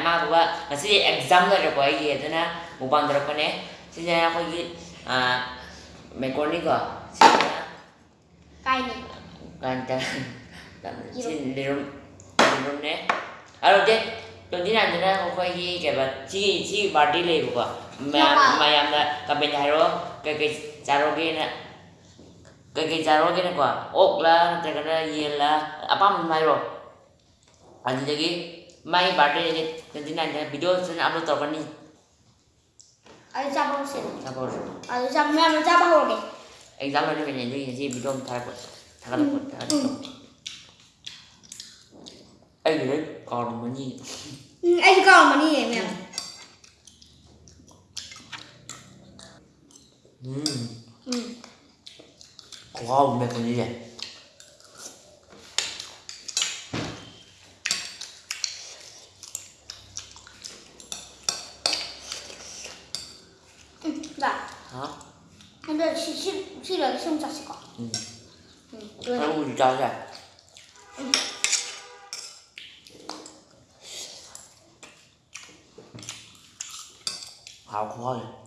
아마도가 사실 exam이라고 얘기해야 되나 못반 들었거네 진짜 거기 아 메콜리가 진짜 까이니 간단 xin lirum lirum nè alo chứ tôi tin anh ra không phải gì cái bà chỉ chỉ bà đi lấy bà mà mà làm là cái bên thái đó cái cái charo kia nè cái cái charo kia nè quả ốc là cái cái gì là apa mà rồi anh gì cái mai birthday jadi video sana upload torban ni আমি যাব যাব আমি যাব আমি যাব হবে এক্সাম হলে বেরিয়ে যাই যে ভিডিও থাকা করতে থাকা করতে এই রে কর মনি এই কর মনি আমি হুম হুম খাওয়া মেকানিজে 필요하게 손잡을 거. 응. 응. 그리고 진짜 잘. 응. 아, 고마워.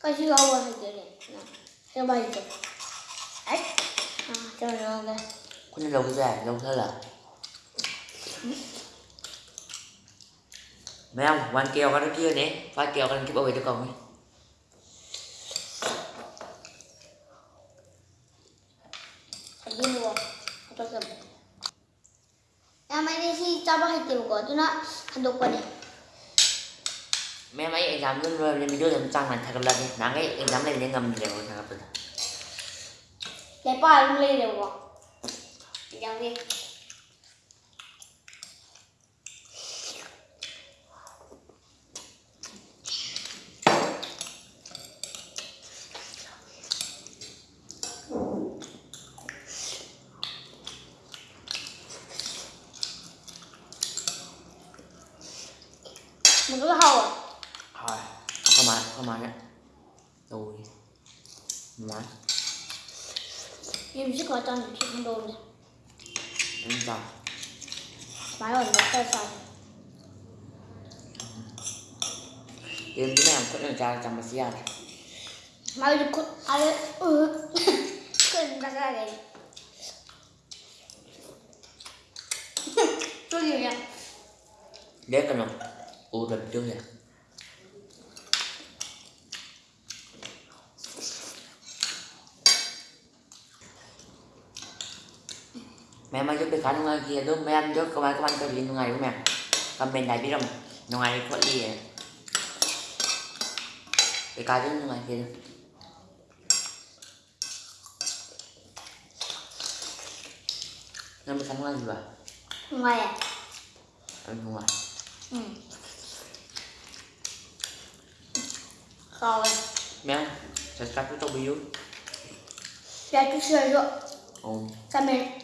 같이 가봐야 되네. 해봐야 돼. 아, 저녁에. 근데 여기서, 여기서. 응? mấy ông quan keo qua đó kia nè phải keo cái cái bảo vệ cho con ấy. 야마이시 짜바할 때 먹거든요. 한독 번에. mẹ mày anh dám lên rồi nên mình đưa làm trang này thật lần đi nắng ấy anh dám lên để ngầm để ngồi thật được. để bao luôn lên được không anh dám đi cho mình thêm đồn này. Đúng rồi Máy ổn nó cơ sạch Em cái này cũng là ra trong bác sĩ à. Máy được cốt à đấy Ừ Cần ra ra đấy Tôi gì nhỉ? Đấy cần không? Ủa đập chưa nhỉ? mẹ mà giúp cái khăn kia luôn, mẹ ăn giúp các bạn các bạn cho điện ngày của mẹ. Comment này biết không? Ngày có gì vậy cái cá đến ngày kia nên mình khăn là gì vậy ngoài à? Ừ, ngoài ừ. rồi. Mẹ sẽ cắt cái tô biểu sẽ cứ chơi rồi ừ. sao mẹ.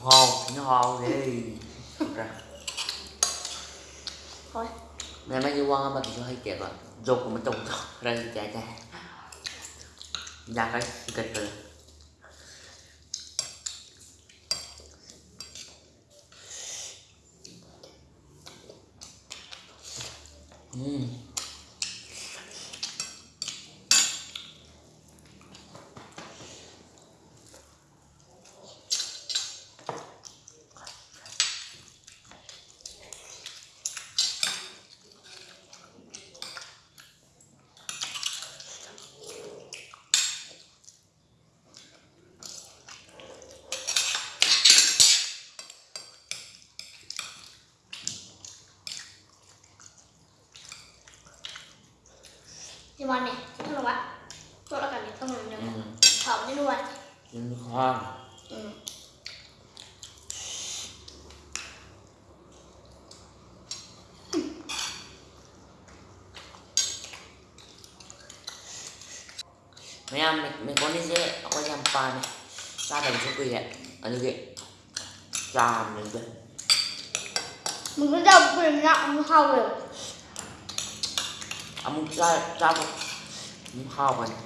hồn nó hồn thì ra. Thôi. Ngày mai đi qua mình sẽ hơi kẹt rồi dục của mình tùng thôi đây, chạy chạy nhạc cái kịch rồi. Mm. thì bọn này thôi là tôi đã cảm thấy không làm được. Ừ. Thở như luôn. Nhưng khó ừ. mấy em mình, mình có đi dễ. Có sampan này ra đồng cho quỳ ấy ở như vậy chà mình vậy mình cứ đâu quỳ nặng không được I'm gonna 玩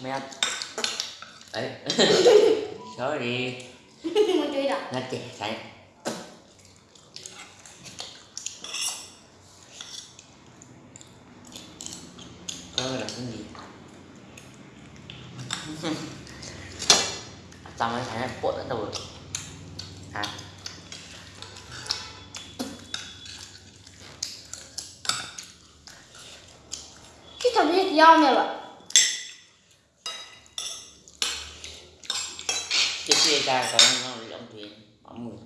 men ấy sorry muốn chơi đâu nó trẻ sẵn coi là cái gì? Tao mới thấy là cuộn đến đầu rồi. À cái thằng này do này vậy Cái kia ra có nó lộn thuyền ông mười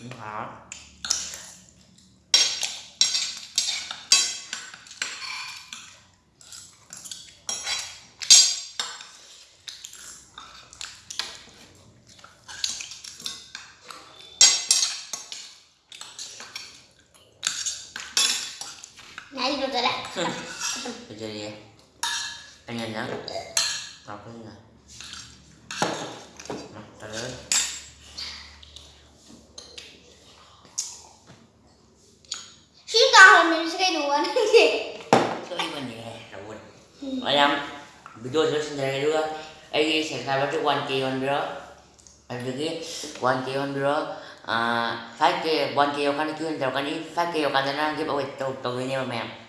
Đúng hả? Này được rồi đấy Giờ đi Anh nhìn nhá Đọc cái này ta tới Chúng ta nay sẽ ăn gì Cái ý mình nhẹ rồi Anh em Video sẽ xin chào juga Lagi saya sahabat tu 1k on bro Ada lagi 1k on bro Ah, 5k 1k kan itu yang kan ini 5k kan na give away to to ini ma'am Atau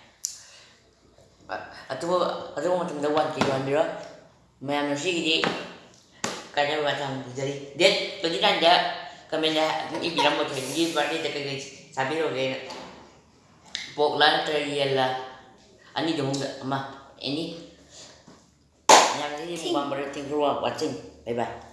Atau atau macam lawan ke dia Bira Main manusia gini Kerana macam jadi Dia pergi kan dia Kami dah ni kan bilang macam ni Sebab dia tak kena sabir ok Poklah terjadi ialah ah, Ini dia mungkak Ini eh, Yang ini bukan berarti keluar Watching Bye bye